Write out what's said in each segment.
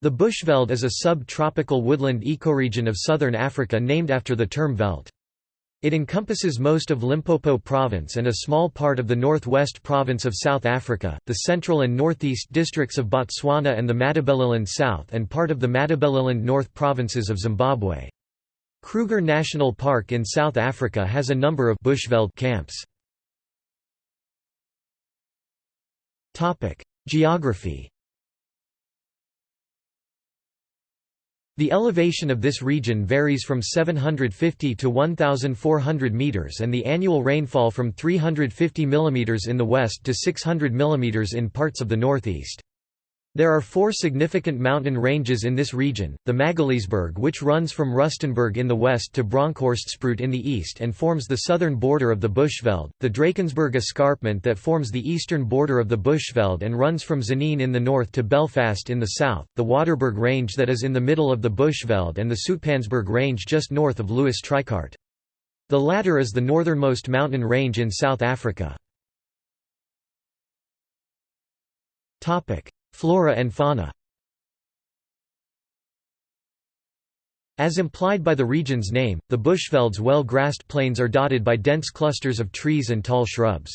The Bushveld is a sub-tropical woodland ecoregion of southern Africa named after the term veld. It encompasses most of Limpopo province and a small part of the northwest province of South Africa, the central and northeast districts of Botswana and the Matabeleland South and part of the Matabeleland North provinces of Zimbabwe. Kruger National Park in South Africa has a number of bushveld camps. Geography The elevation of this region varies from 750 to 1,400 meters and the annual rainfall from 350 mm in the west to 600 mm in parts of the northeast. There are four significant mountain ranges in this region, the Magaliesberg which runs from Rustenburg in the west to Bronkhorstspruit in the east and forms the southern border of the Bushveld, the Drakensberg escarpment that forms the eastern border of the Bushveld and runs from Tzaneen in the north to Belfast in the south, the Waterberg range that is in the middle of the Bushveld and the Soutpansberg range just north of Louis Trichardt. The latter is the northernmost mountain range in South Africa. Flora and fauna As implied by the region's name, the Bushveld's well-grassed plains are dotted by dense clusters of trees and tall shrubs.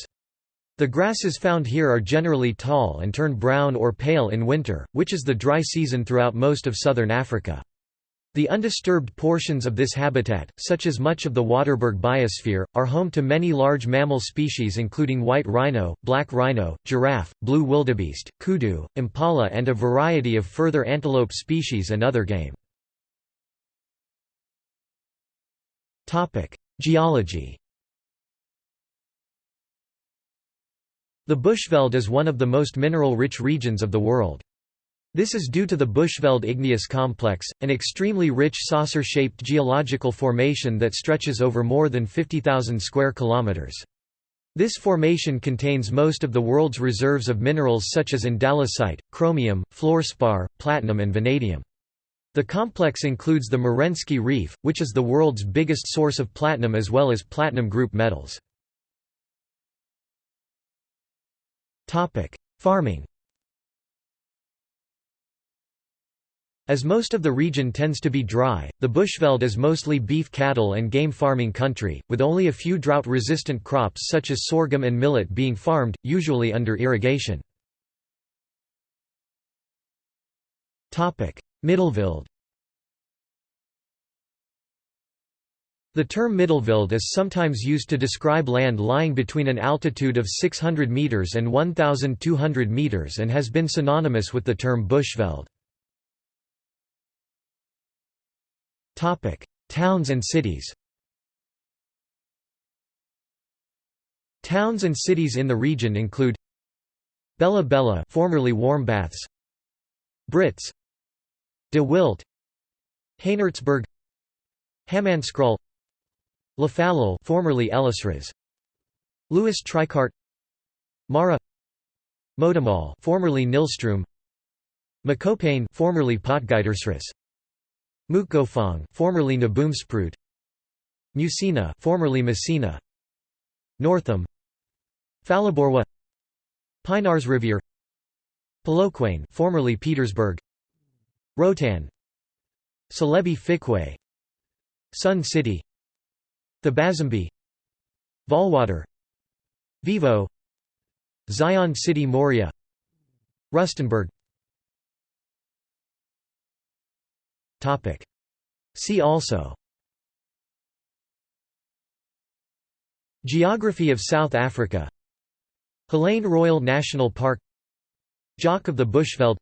The grasses found here are generally tall and turn brown or pale in winter, which is the dry season throughout most of southern Africa. The undisturbed portions of this habitat, such as much of the Waterberg biosphere, are home to many large mammal species including white rhino, black rhino, giraffe, blue wildebeest, kudu, impala and a variety of further antelope species and other game. Geology The Bushveld is one of the most mineral-rich regions of the world. This is due to the Bushveld igneous complex, an extremely rich saucer-shaped geological formation that stretches over more than 50,000 square kilometers. This formation contains most of the world's reserves of minerals such as andalusite, chromium, fluorspar, platinum and vanadium. The complex includes the Merensky Reef, which is the world's biggest source of platinum as well as platinum group metals. Farming As most of the region tends to be dry, the Bushveld is mostly beef cattle and game farming country, with only a few drought-resistant crops such as sorghum and millet being farmed, usually under irrigation. Middelveld The term Middelveld is sometimes used to describe land lying between an altitude of 600 meters and 1,200 meters and has been synonymous with the term Bushveld. Topic: Towns and cities. Towns and cities in the region include Bela-Bela, formerly Warmbaths, Brits, De Wildt, Haenertsburg, Hammanskraal, Lephalale, formerly Ellisras, Louis Trichardt, Mara, Modimolle, formerly Nylstroom, Mokopane, formerly Potgietersrus, Mookgophong, formerly Naboomspruit, Musina, formerly Messina, Northam, Falaborwa, Phalaborwa, Pienaartsrivier, Polokwane, formerly Petersburg, Roedtan, Celebi Fikwe, Sun City, the Thabazimbi, Vaalwater, Vivo, Zion City Moria, Rustenburg See also. Geography of South Africa. Hlane Royal National Park. Jock of the Bushveld.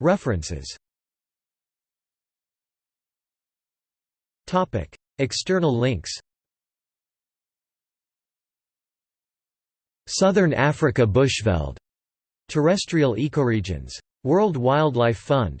References. External links. Southern Africa Bushveld Terrestrial ecoregions. World Wildlife Fund